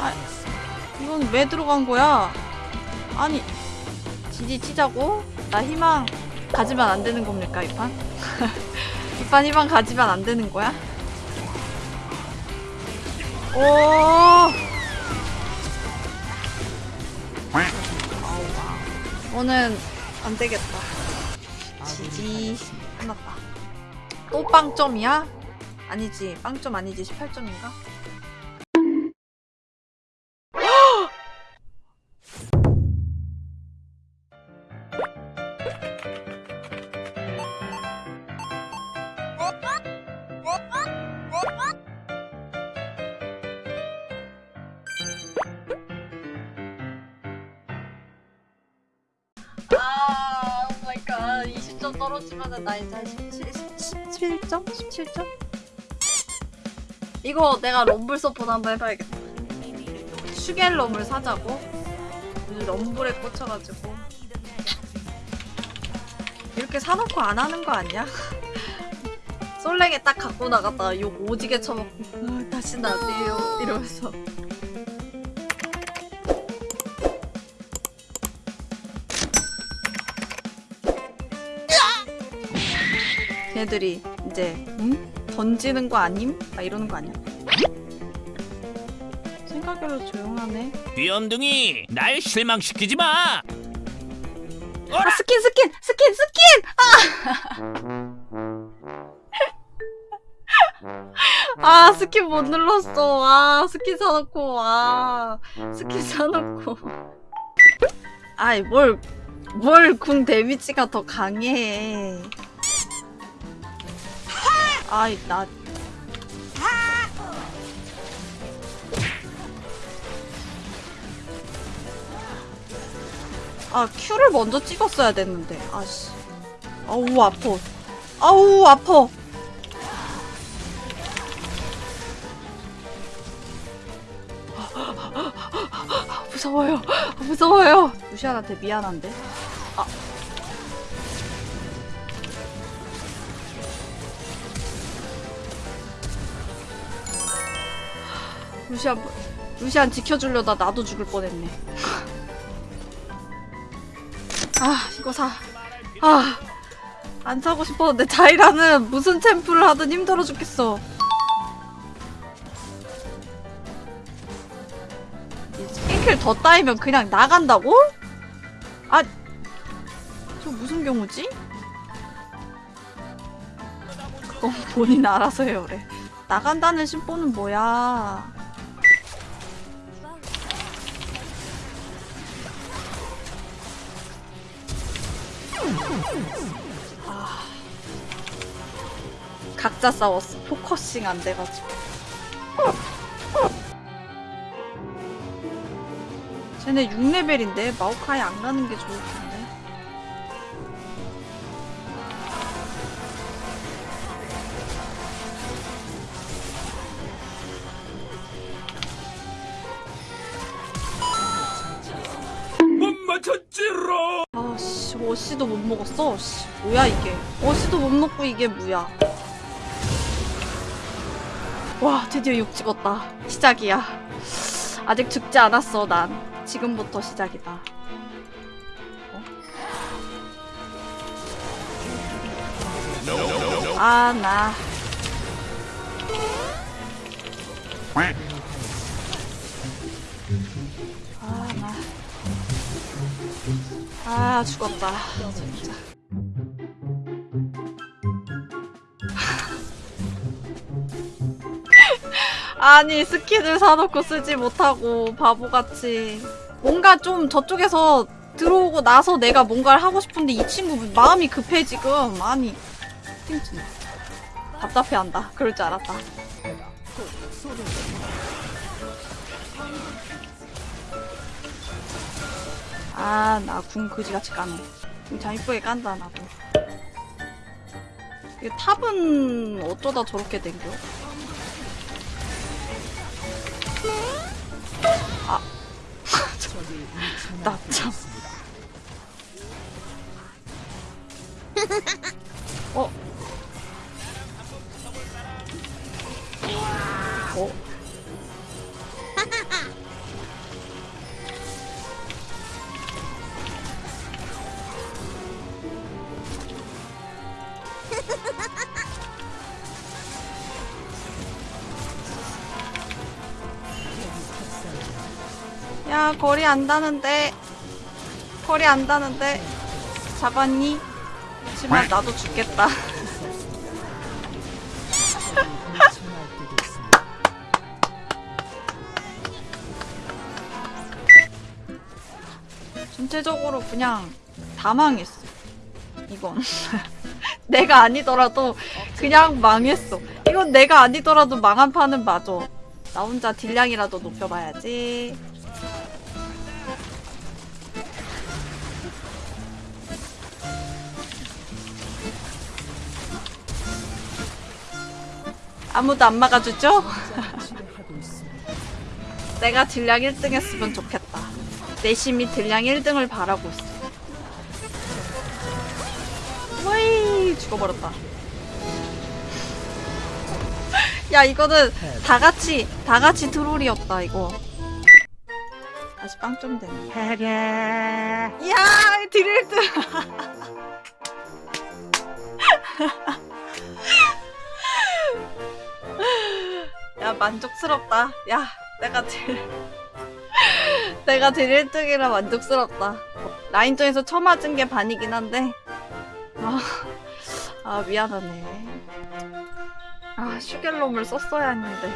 아, 이건 왜 들어간 거야? 아니, 지지 치자고? 나 희망 가지면 안 되는 겁니까, 이 판? 이판 희망 가지면 안 되는 거야? 오! 오는 안 되겠다. 지지. 끝났다. 또 빵점이야? 아니지. 빵점 아니지. 18점인가? 점 떨어지면은 나 이제 17, 17점? 17점? 이거 내가 럼블 서포트 한번 해봐야겠다. 슈갤럼을 사자고? 이 럼블에 꽂혀가지고. 이렇게 사놓고 안 하는 거 아니야? 솔랭에 딱 갖고 나갔다가 욕 오지게 쳐먹고 아, 다시는 안 돼요 이러면서 걔네들이 이제 응? 던지는 거 아님? 막 이러는 거 아니야? 생각외로 조용하네 귀염둥이 날 실망시키지 마. 아 스킨 스킨 스킨 스킨 아! 아 스킨 못 눌렀어 아 스킨 사놓고 아 스킨 사놓고 아이 뭘뭘 궁 데미지가 더 강해 아이 나. 아 큐를 먼저 찍었어야 됐는데. 아씨. 아우 아파. 아우 아파. 무서워요. 무서워요. 루시안한테 미안한데? 아 루시안 루시안 지켜주려다 나도 죽을 뻔했네 아 이거 사. 아. 안 사고 싶었는데 자이라는 무슨 챔프를 하든 힘들어 죽겠어. 이 스킨킬 더 따이면 그냥 나간다고? 아. 저 무슨 경우지? 그건 본인 알아서 해요, 그래. 나간다는 심보는 뭐야. 아. 각자 싸웠어. focusing 안 돼가지고. 쟤네 6레벨인데 마오카이 안 가는 게 좋을 텐데. 어씨도 못 먹었어. 씨, 뭐야 이게? 어씨도 못 먹고 이게 뭐야? 와, 드디어 6 찍었다. 시작이야. 아직 죽지 않았어, 난. 지금부터 시작이다. 어? 아, 나. 아 죽었다. 진짜 아니 스킨을 사놓고 쓰지 못하고 바보같이. 뭔가 좀 저쪽에서 들어오고 나서 내가 뭔가를 하고 싶은데 이 친구 마음이 급해 지금. 아니 띵진 답답해한다. 그럴 줄 알았다 아, 나 궁 그지같이 까네. 궁참 이쁘게 깐다, 나도. 이 탑은 어쩌다 저렇게 된겨? 아. 나 참. 어? 어? 야 거리 안다는데. 거리 안다는데. 잡았니? 하지만 나도 죽겠다. 전체적으로 그냥 다 망했어. 이건. 내가 아니더라도 그냥 망했어. 이건 내가 아니더라도 망한 판은 맞아. 나 혼자 딜량이라도 높여봐야지 아무도 안 막아주죠? 내가 딜량 1등 했으면 좋겠다. 내심이 딜량 1등을 바라고 있어. 와이 죽어버렸다. 야 이거는 다 같이 다 같이 트롤이었다 이거. 다시 빵점 되네. 이야 딜 1등. 야 만족스럽다. 야 내가 딜 내가 딜 1등이라 만족스럽다. 라인전에서 처음 맞은 게 반이긴 한데 아, 아 미안하네. 아 슈겔롬을 썼어야 했는데